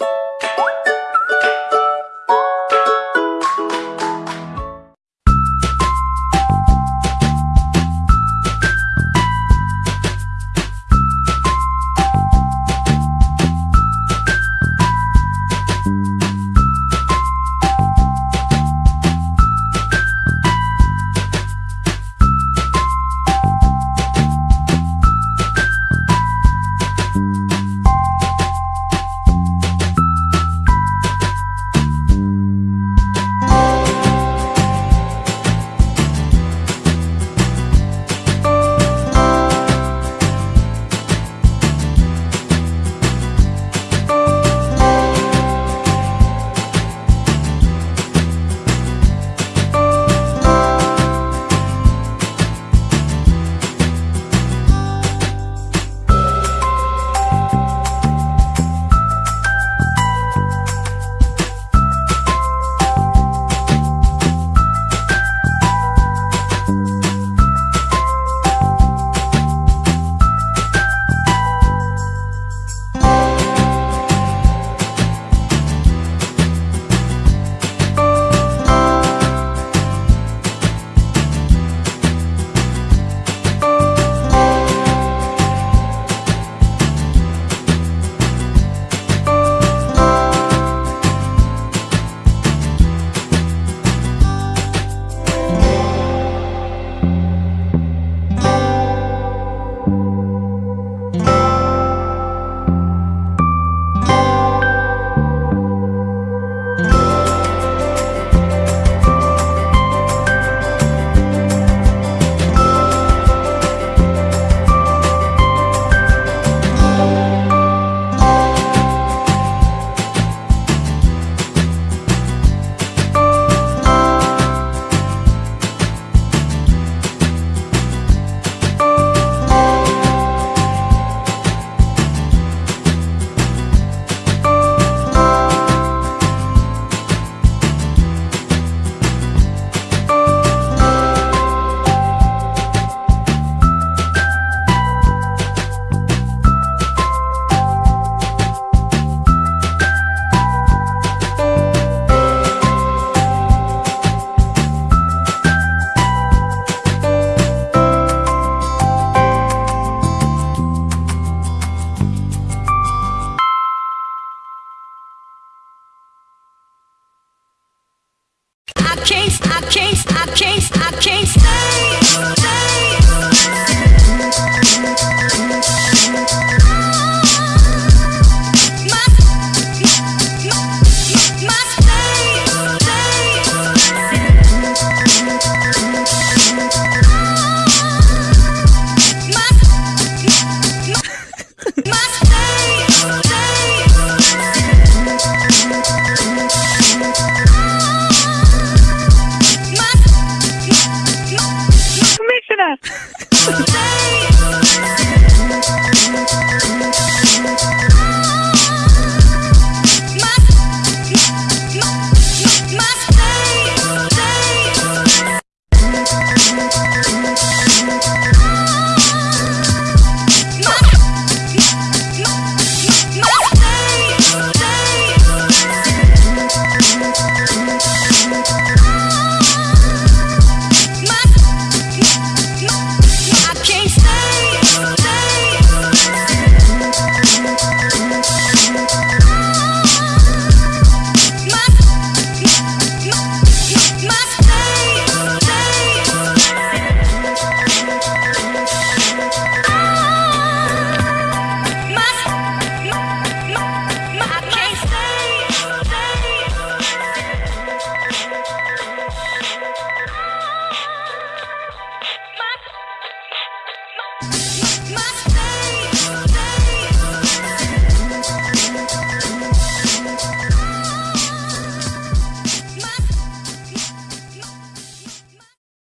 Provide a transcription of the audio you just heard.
you Can't, I can't. Yes.